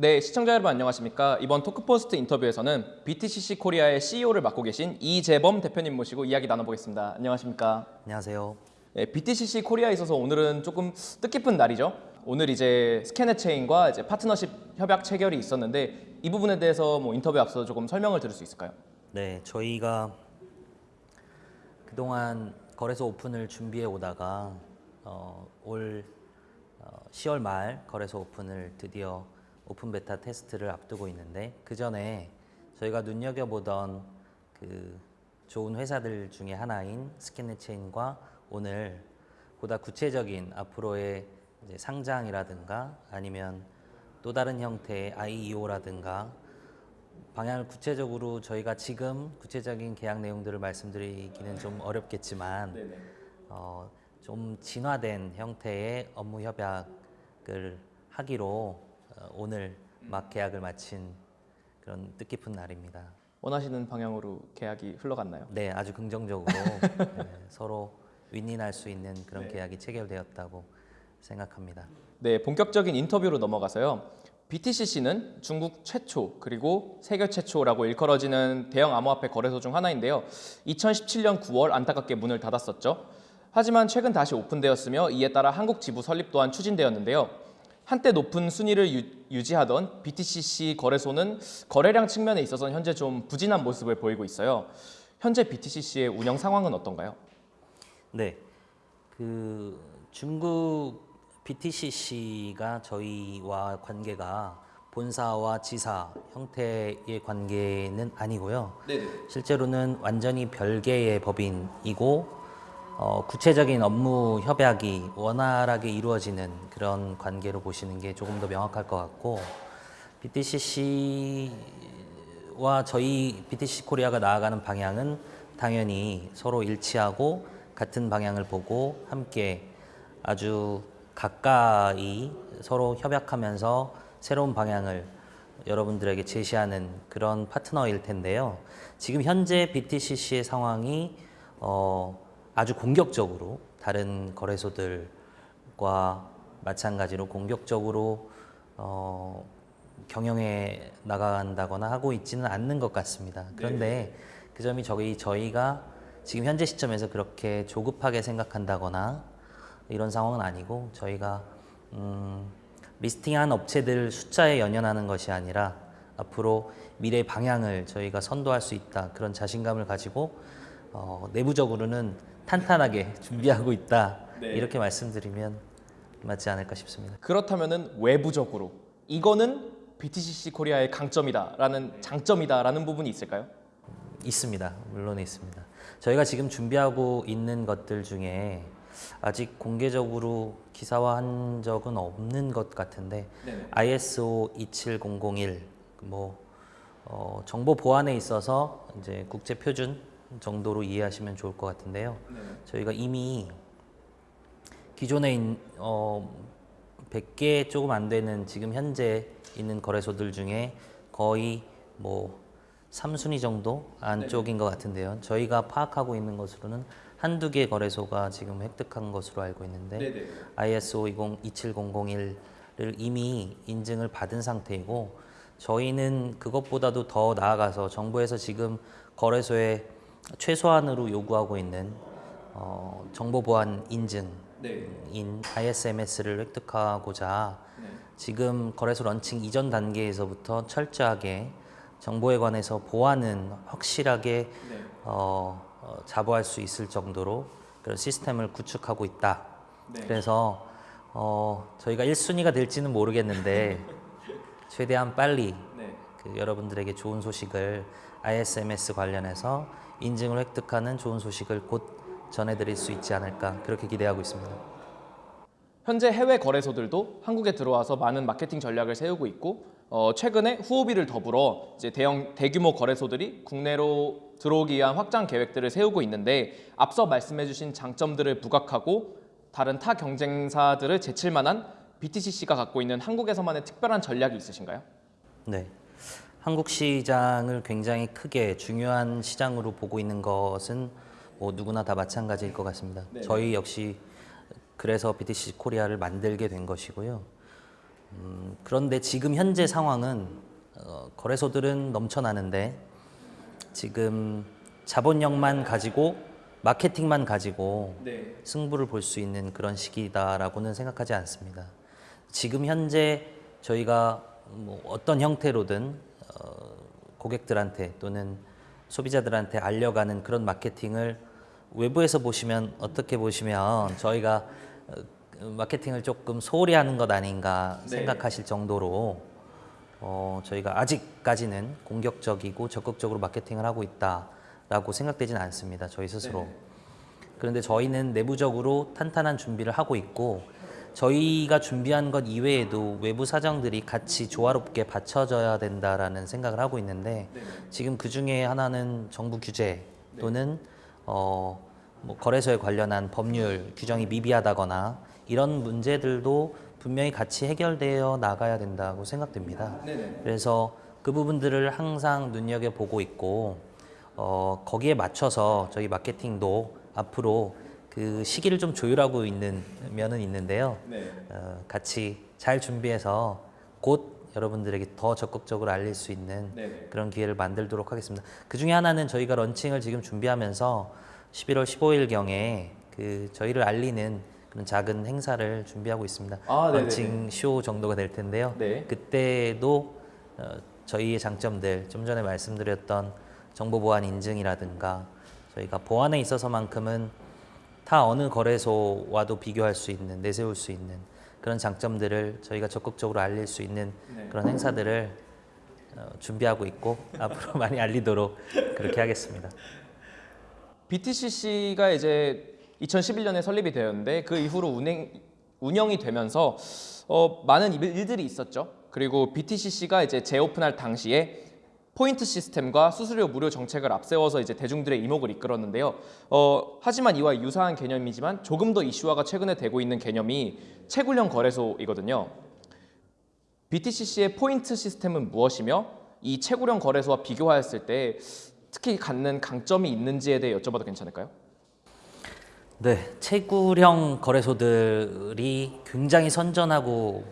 네, 시청자 여러분 안녕하십니까? 이번 토크포스트 인터뷰에서는 BTCC 코리아의 CEO를 맡고 계신 이재범 대표님 모시고 이야기 나눠보겠습니다. 안녕하십니까? 안녕하세요. 네, BTCC 코리아에 있어서 오늘은 조금 뜻깊은 날이죠. 오늘 이제 스캐넷체인과 이제 파트너십 협약 체결이 있었는데 이 부분에 대해서 뭐 인터뷰 앞서 조금 설명을 드릴 수 있을까요? 네, 저희가 그동안 거래소 오픈을 준비해 오다가 어, 올 어, 10월 말 거래소 오픈을 드디어 오픈 베타 테스트를 앞두고 있는데 그 전에 저희가 눈여겨보던 그 좋은 회사들 중에 하나인 스캐넷체인과 오늘 보다 구체적인 앞으로의 상장이라든가 아니면 또 다른 형태의 IEO라든가 방향을 구체적으로 저희가 지금 구체적인 계약 내용들을 말씀드리기는 좀 어렵겠지만 어, 좀 진화된 형태의 업무 협약을 하기로 어, 오늘 막 계약을 마친 그런 뜻깊은 날입니다. 원하시는 방향으로 계약이 흘러갔나요? 네, 아주 긍정적으로 네, 서로 윈윈할 수 있는 그런 네. 계약이 체결되었다고 생각합니다. 네, 본격적인 인터뷰로 넘어가서요. BTCC는 중국 최초 그리고 세계 최초라고 일컬어지는 대형 암호화폐 거래소 중 하나인데요. 2017년 9월 안타깝게 문을 닫았었죠. 하지만 최근 다시 오픈되었으며 이에 따라 한국 지부 설립 또한 추진되었는데요. 한때 높은 순위를 유, 지하던 BTCC 거래소는 거래량 측면에 있어서는 현재 좀 부진한 모습을 보이고 있어요. 현재 BTCC의 운영 상황은 어떤가요? 네, 그 중국 BTCC가 저희와 관계가 본사와 지사 형태의 관계는 아니고요. 네. 실제로는 완전히 별개의 법인이고 어, 구체적인 업무 협약이 원활하게 이루어지는 그런 관계로 보시는 게 조금 더 명확할 것 같고 BTCC와 저희 BTC 코리아가 나아가는 방향은 당연히 서로 일치하고 같은 방향을 보고 함께 아주 가까이 서로 협약하면서 새로운 방향을 여러분들에게 제시하는 그런 파트너일 텐데요. 지금 현재 BTCC의 상황이 어, 아주 공격적으로 다른 거래소들과 마찬가지로 공격적으로 어, 경영해 나간다거나 하고 있지는 않는 것 같습니다. 그런데 그 점이 저희 저희가 지금 현재 시점에서 그렇게 조급하게 생각한다거나 이런 상황은 아니고 저희가 음, listing한 업체들 숫자에 연연하는 것이 아니라 앞으로 미래 방향을 저희가 선도할 수 있다 그런 자신감을 가지고 어, 내부적으로는 탄탄하게 준비하고 있다 네. 이렇게 말씀드리면 맞지 않을까 싶습니다. 그렇다면은 외부적으로 이거는 BTCC 코리아의 강점이다 라는 장점이다 라는 부분이 있을까요? 있습니다. 물론 있습니다. 저희가 지금 준비하고 있는 것들 중에 아직 공개적으로 기사화한 적은 없는 것 같은데 네네. ISO 27001 뭐 어, 정보 보안에 있어서 이제 국제 표준 정도로 이해하시면 좋을 것 같은데요. 저희가 이미 기존에 있- 어, 100개 조금 안 되는 지금 현재 있는 거래소들 중에 거의 뭐 3순위 정도 안쪽인 것 같은데요. 저희가 파악하고 있는 것으로는 한두 개 거래소가 지금 획득한 것으로 알고 있는데 ISO 20, 27001을 이미 인증을 받은 상태이고 저희는 그것보다도 더 나아가서 정부에서 지금 거래소에 최소한으로 요구하고 있는 어, 정보 보안 인증 인 ISMS를 획득하고자 지금 거래소 런칭 이전 단계에서부터 철저하게 정보에 관해서 보안은 확실하게 어, 어, 자부할 수 있을 정도로 그런 시스템을 구축하고 있다. 그래서 어, 저희가 1순위가 될지는 모르겠는데 최대한 빨리 그 여러분들에게 좋은 소식을 ISMS 관련해서 인증을 획득하는 좋은 소식을 곧 전해드릴 수 있지 않을까 그렇게 기대하고 있습니다. 현재 해외 거래소들도 한국에 들어와서 많은 마케팅 전략을 세우고 있고 어, 최근에 후오비를 더불어 이제 대형 대규모 거래소들이 국내로 들어오기 위한 확장 계획들을 세우고 있는데 앞서 말씀해주신 장점들을 부각하고 다른 타 경쟁사들을 제칠 만한 BTCC가 갖고 있는 한국에서만의 특별한 전략이 있으신가요? 네. 한국 시장을 굉장히 크게 중요한 시장으로 보고 있는 것은 뭐 누구나 다 마찬가지일 것 같습니다. 네. 저희 역시 그래서 BTC 코리아를 만들게 된 것이고요. 음, 그런데 지금 현재 상황은 어, 거래소들은 넘쳐나는데 지금 자본력만 가지고 마케팅만 가지고 네. 승부를 볼 수 있는 그런 시기다라고는 생각하지 않습니다. 지금 현재 저희가 뭐 어떤 형태로든 어, 고객들한테 또는 소비자들한테 알려가는 그런 마케팅을 외부에서 보시면 어떻게 보시면 저희가 어, 마케팅을 조금 소홀히 하는 것 아닌가 네. 생각하실 정도로 어, 저희가 아직까지는 공격적이고 적극적으로 마케팅을 하고 있다라고 생각되지는 않습니다. 저희 스스로. 그런데 저희는 내부적으로 탄탄한 준비를 하고 있고 저희가 준비한 것 이외에도 외부 사정들이 같이 조화롭게 받쳐져야 된다라는 생각을 하고 있는데 지금 그 중에 하나는 정부 규제 또는 어, 뭐 거래소에 관련한 법률 규정이 미비하다거나 이런 문제들도 분명히 같이 해결되어 나가야 된다고 생각됩니다. 그래서 그 부분들을 항상 눈여겨 보고 있고 어, 거기에 맞춰서 저희 마케팅도 앞으로 그 시기를 좀 조율하고 있는 면은 있는데요. 네. 어, 같이 잘 준비해서 곧 여러분들에게 더 적극적으로 알릴 수 있는 네네. 그런 기회를 만들도록 하겠습니다. 그 중에 하나는 저희가 런칭을 지금 준비하면서 11월 15일 경에 그 저희를 알리는 그런 작은 행사를 준비하고 있습니다. 아, 네네네. 런칭 쇼 정도가 될 텐데요. 네. 그때도 어, 저희의 장점들 좀 전에 말씀드렸던 정보 보안 인증이라든가 저희가 보안에 있어서만큼은 타 어느 거래소와도 비교할 수 있는 내세울 수 있는 그런 장점들을 저희가 적극적으로 알릴 수 있는 네. 그런 행사들을 어, 준비하고 있고 앞으로 많이 알리도록 그렇게 하겠습니다. BTCC가 이제 2011년에 설립이 되었는데 그 이후로 운행 운영이 되면서 어, 많은 일- 일들이 있었죠. 그리고 BTCC가 이제 재오픈할 당시에 포인트 시스템과 수수료 무료 정책을 앞세워서 이제 대중들의 이목을 이끌었는데요. 어, 하지만 이와 유사한 개념이지만 조금 더 이슈화가 최근에 되고 있는 개념이 채굴형 거래소이거든요. BTCC의 포인트 시스템은 무엇이며 이 채굴형 거래소와 비교하였을 때 특히 갖는 강점이 있는지에 대해 여쭤봐도 괜찮을까요? 네, 채굴형 거래소들이 굉장히 선전하고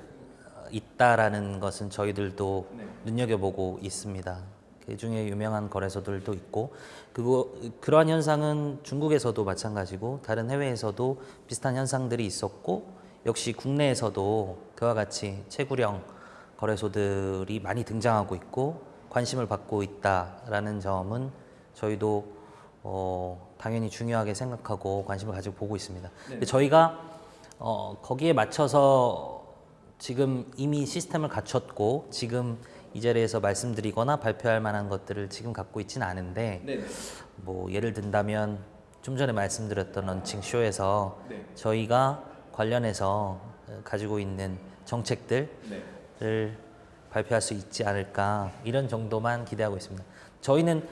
있다라는 것은 저희들도 네. 눈여겨보고 있습니다. 그 중에 유명한 거래소들도 있고, 그거 그러한 현상은 중국에서도 마찬가지고 다른 해외에서도 비슷한 현상들이 있었고, 역시 국내에서도 그와 같이 채굴형 거래소들이 많이 등장하고 있고 관심을 받고 있다라는 점은 저희도 어, 당연히 중요하게 생각하고 관심을 가지고 보고 있습니다. 근데 저희가 어, 거기에 맞춰서 지금 이미 시스템을 갖췄고 지금 이 자리에서 말씀드리거나 발표할 만한 것들을 지금 갖고 있지는 않은데 네. 뭐 예를 든다면 좀 전에 말씀드렸던 런칭 쇼에서 네. 저희가 관련해서 어, 가지고 있는 정책들을 네. 발표할 수 있지 않을까 이런 정도만 기대하고 있습니다. 저희는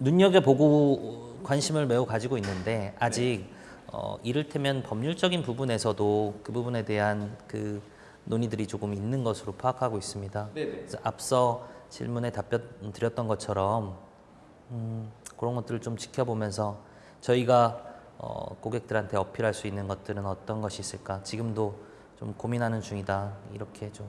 눈여겨 보고 관심을 매우 가지고 있는데 아직 어, 이를테면 법률적인 부분에서도 그 부분에 대한 그 논의들이 조금 있는 것으로 파악하고 있습니다. 네네. 그래서 앞서 질문에 답변 드렸던 것처럼 음, 그런 것들을 좀 지켜보면서 저희가 어, 고객들한테 어필할 수 있는 것들은 어떤 것이 있을까 지금도 좀 고민하는 중이다 이렇게 좀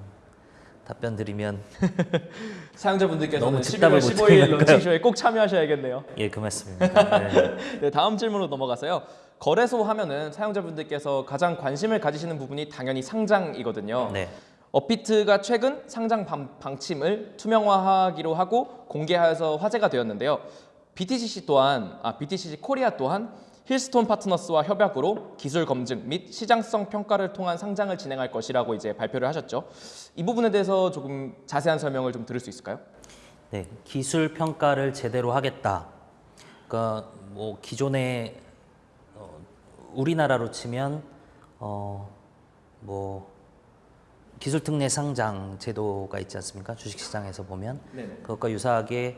답변 드리면 사용자분들께서는 너무 11월 즉답을 15일 못하니까요. 런칭쇼에 꼭 참여하셔야겠네요. 예 고맙습니다. 네. 네, 다음 질문으로 넘어가서요. 거래소 하면은 사용자분들께서 가장 관심을 가지시는 부분이 당연히 상장이거든요. 네. 업비트가 최근 상장 방, 방침을 투명화하기로 하고 공개하여서 화제가 되었는데요. BTCC 또한 아 BTCC 코리아 또한 힐스톤 파트너스와 협약으로 기술 검증 및 시장성 평가를 통한 상장을 진행할 것이라고 이제 발표를 하셨죠. 이 부분에 대해서 조금 자세한 설명을 좀 들을 수 있을까요? 네, 기술 평가를 제대로 하겠다. 그러니까 뭐 기존에 어, 우리나라로 치면 어 뭐 기술 특례 상장 제도가 있지 않습니까? 주식 시장에서 보면 네. 그것과 유사하게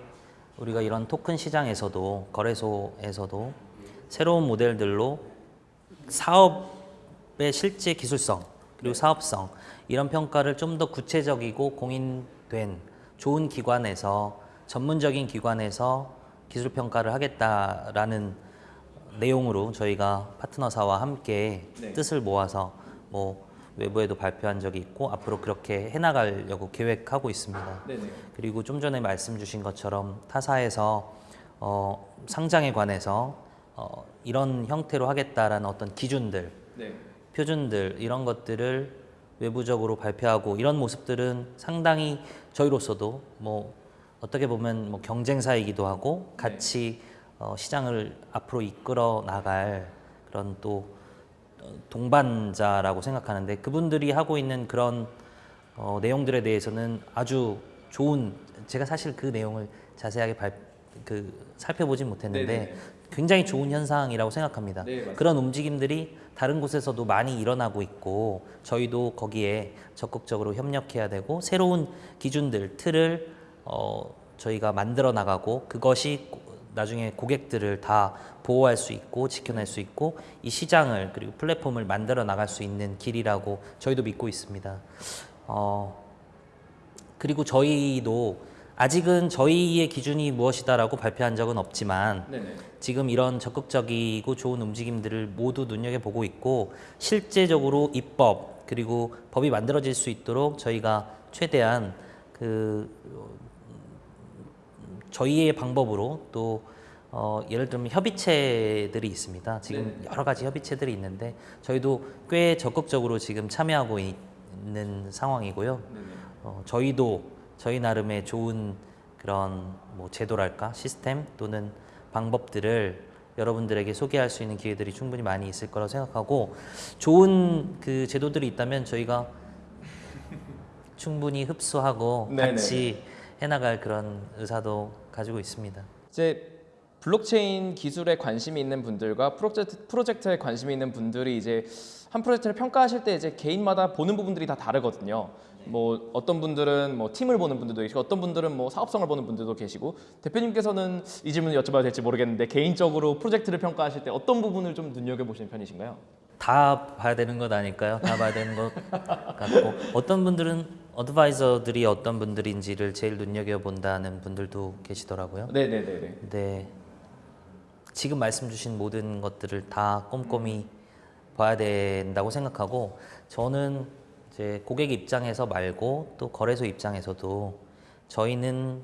우리가 이런 토큰 시장에서도 거래소에서도 새로운 모델들로 사업의 실제 기술성 그리고 사업성 이런 평가를 좀 더 구체적이고 공인된 좋은 기관에서 전문적인 기관에서 기술 평가를 하겠다라는 내용으로 저희가 파트너사와 함께 네. 뜻을 모아서 뭐 외부에도 발표한 적이 있고 앞으로 그렇게 해나가려고 계획하고 있습니다. 네네. 그리고 좀 전에 말씀 주신 것처럼 타사에서 어, 상장에 관해서 어, 이런 형태로 하겠다라는 어떤 기준들, 네. 표준들 이런 것들을 외부적으로 발표하고 이런 모습들은 상당히 저희로서도 뭐 어떻게 보면 뭐 경쟁사이기도 하고 같이 어, 시장을 앞으로 이끌어 나갈 그런 또 어, 동반자라고 생각하는데 그분들이 하고 있는 그런 어, 내용들에 대해서는 아주 좋은 제가 사실 그 내용을 자세하게 발, 그 살펴보진 못했는데 네네네. 굉장히 좋은 현상이라고 생각합니다. 네. 그런 움직임들이 다른 곳에서도 많이 일어나고 있고 저희도 거기에 적극적으로 협력해야 되고 새로운 기준들 틀을 어, 저희가 만들어 나가고 그것이 고- 나중에 고객들을 다 보호할 수 있고 지켜낼 수 있고 이 시장을 그리고 플랫폼을 만들어 나갈 수 있는 길이라고 저희도 믿고 있습니다. 어, 그리고 저희도 아직은 저희의 기준이 무엇이다라고 발표한 적은 없지만 네네. 지금 이런 적극적이고 좋은 움직임들을 모두 눈여겨보고 있고 실제적으로 입법 그리고 법이 만들어질 수 있도록 저희가 최대한 그 음, 저희의 방법으로 또 어, 예를 들면 협의체들이 있습니다. 지금 여러 가지 협의체들이 있는데 저희도 꽤 적극적으로 지금 참여하고 있는 상황이고요. 어, 저희도 저희 나름의 좋은 그런 뭐 제도랄까 시스템 또는 방법들을 여러분들에게 소개할 수 있는 기회들이 충분히 많이 있을 거라고 생각하고 좋은 그 제도들이 있다면 저희가 충분히 흡수하고 네네. 같이 해나갈 그런 의사도 가지고 있습니다. 이제 블록체인 기술에 관심이 있는 분들과 프로젝트, 프로젝트에 관심이 있는 분들이 이제 한 프로젝트를 평가하실 때 이제 개인마다 보는 부분들이 다 다르거든요. 뭐 어떤 분들은 뭐 팀을 보는 분들도 계시고 어떤 분들은 뭐 사업성을 보는 분들도 계시고 대표님께서는 이 질문을 여쭤봐도 될지 모르겠는데 개인적으로 프로젝트를 평가하실 때 어떤 부분을 좀 눈여겨 보시는 편이신가요? 다 봐야 되는 것 아닐까요? 다 봐야 되는 것 같고 어떤 분들은 어드바이저들이 어떤 분들인지를 제일 눈여겨 본다는 분들도 계시더라고요. 네네네네. 근데 지금 말씀 주신 모든 것들을 다 꼼꼼히 봐야 된다고 생각하고 저는 이제 고객 입장에서 말고 또 거래소 입장에서도 저희는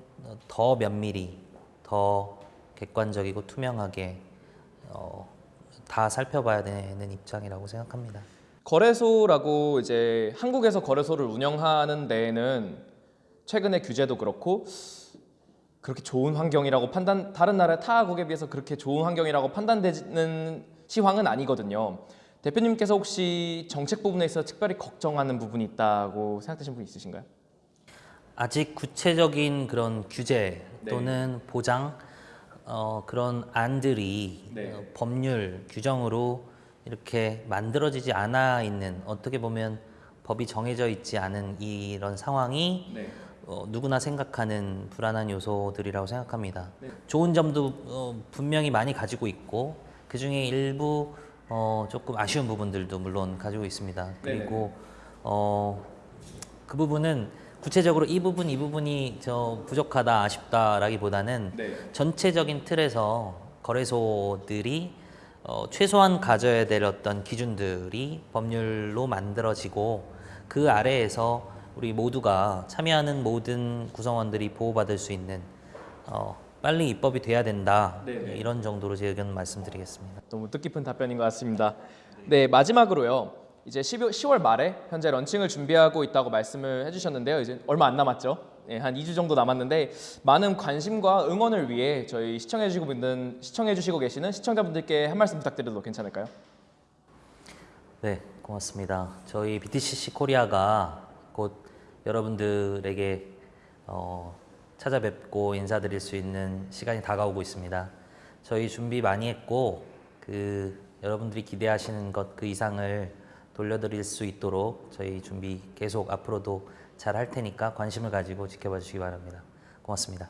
더 면밀히 더 객관적이고 투명하게 어, 다 살펴봐야 되는 입장이라고 생각합니다. 거래소라고 이제 한국에서 거래소를 운영하는 데에는 최근에 규제도 그렇고 그렇게 좋은 환경이라고 판단 다른 나라 타국에 비해서 그렇게 좋은 환경이라고 판단되는 시황은 아니거든요. 대표님께서 혹시 정책 부분에 있어 특별히 걱정하는 부분이 있다고 생각되시는 분 있으신가요? 아직 구체적인 그런 규제 네. 또는 보장 어, 그런 안들이 네. 어, 법률 규정으로 이렇게 만들어지지 않아 있는 어떻게 보면 법이 정해져 있지 않은 이런 상황이 네. 어, 누구나 생각하는 불안한 요소들이라고 생각합니다. 네. 좋은 점도 어, 분명히 많이 가지고 있고 그 중에 일부 어, 조금 아쉬운 부분들도 물론 가지고 있습니다. 그리고 어, 그 부분은 구체적으로 이 부분 이 부분이 저 부족하다 아쉽다라기보다는 네. 전체적인 틀에서 거래소들이 어, 최소한 가져야 될 어떤 기준들이 법률로 만들어지고 그 아래에서 우리 모두가 참여하는 모든 구성원들이 보호받을 수 있는 어, 빨리 입법이 돼야 된다 네네. 이런 정도로 제 의견 말씀드리겠습니다. 너무 뜻깊은 답변인 것 같습니다. 네 마지막으로요. 이제 12, 10월 말에 현재 런칭을 준비하고 있다고 말씀을 해주셨는데요. 이제 얼마 안 남았죠. 네, 한 2주 정도 남았는데 많은 관심과 응원을 위해 저희 시청해주시고 있는 시청해주시고 계시는 시청자분들께 한 말씀 부탁드려도 괜찮을까요? 네, 고맙습니다. 저희 BTCC 코리아가 곧 여러분들에게 어, 찾아뵙고 인사드릴 수 있는 시간이 다가오고 있습니다. 저희 준비 많이 했고 그 여러분들이 기대하시는 것 그 이상을 돌려드릴 수 있도록 저희 준비 계속 앞으로도 잘 할 테니까 관심을 가지고 지켜봐 주시기 바랍니다. 고맙습니다.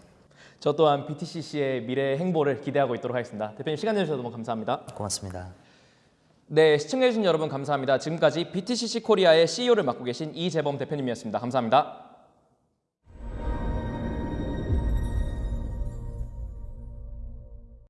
저 또한 BTCC의 미래 행보를 기대하고 있도록 하겠습니다. 대표님 시간 내주셔서 너무 감사합니다. 고맙습니다. 네, 시청해주신 여러분 감사합니다. 지금까지 BTCC 코리아의 CEO를 맡고 계신 이재범 대표님이었습니다. 감사합니다.